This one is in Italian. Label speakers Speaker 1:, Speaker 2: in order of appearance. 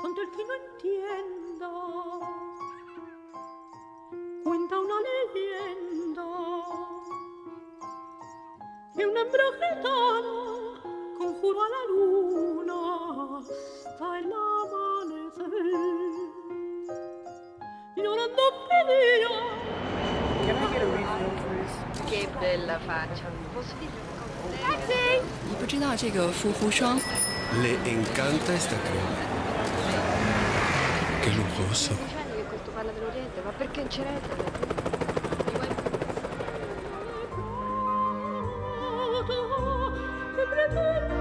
Speaker 1: Cuando el que no entienda, cuenta una leyenda que un hembra gitana conjuró a la luna hasta el amanecer. Llorando pedía
Speaker 2: Can I get a refill, please?
Speaker 3: Che bella faccia. Posso dire una cosa?
Speaker 4: 你不知道这个护肤霜
Speaker 5: Le encanta esta crema. Che lujoso.
Speaker 3: Dicendo che questo parla dell'Oriente, ma perché in ceretta?
Speaker 1: con un